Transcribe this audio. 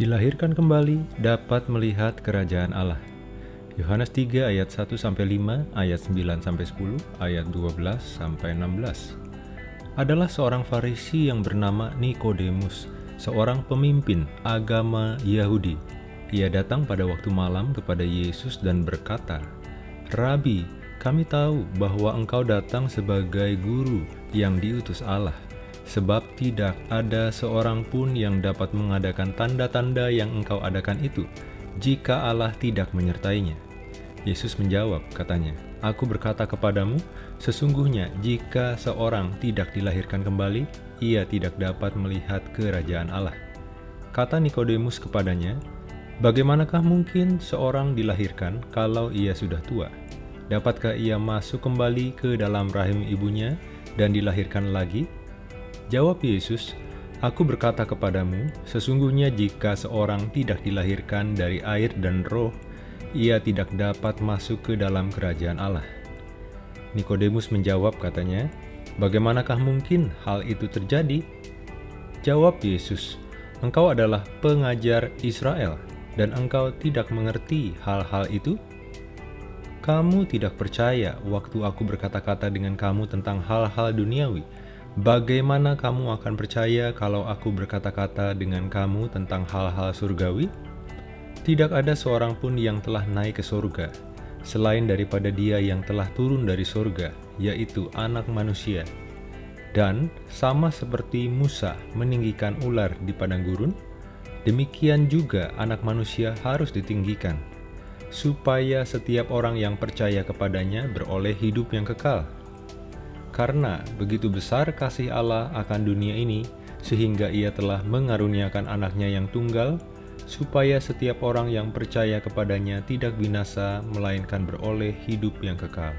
Dilahirkan kembali dapat melihat kerajaan Allah. Yohanes 3 ayat 1 sampai 5, ayat 9 sampai 10, ayat 12 sampai 16. Adalah seorang Farisi yang bernama Nikodemus, seorang pemimpin agama Yahudi. Ia datang pada waktu malam kepada Yesus dan berkata, "Rabi, kami tahu bahwa engkau datang sebagai guru yang diutus Allah." Sebab tidak ada seorang pun yang dapat mengadakan tanda-tanda yang engkau adakan itu, jika Allah tidak menyertainya. Yesus menjawab, katanya, Aku berkata kepadamu, sesungguhnya jika seorang tidak dilahirkan kembali, ia tidak dapat melihat kerajaan Allah. Kata Nikodemus kepadanya, Bagaimanakah mungkin seorang dilahirkan kalau ia sudah tua? Dapatkah ia masuk kembali ke dalam rahim ibunya dan dilahirkan lagi? Jawab Yesus, Aku berkata kepadamu, sesungguhnya jika seorang tidak dilahirkan dari air dan roh, ia tidak dapat masuk ke dalam kerajaan Allah. Nikodemus menjawab katanya, Bagaimanakah mungkin hal itu terjadi? Jawab Yesus, Engkau adalah pengajar Israel, dan engkau tidak mengerti hal-hal itu? Kamu tidak percaya waktu aku berkata-kata dengan kamu tentang hal-hal duniawi, Bagaimana kamu akan percaya kalau aku berkata-kata dengan kamu tentang hal-hal surgawi? Tidak ada seorang pun yang telah naik ke surga, selain daripada dia yang telah turun dari surga, yaitu anak manusia. Dan sama seperti Musa meninggikan ular di padang gurun, demikian juga anak manusia harus ditinggikan, supaya setiap orang yang percaya kepadanya beroleh hidup yang kekal. Karena begitu besar kasih Allah akan dunia ini, sehingga ia telah mengaruniakan anaknya yang tunggal, supaya setiap orang yang percaya kepadanya tidak binasa, melainkan beroleh hidup yang kekal.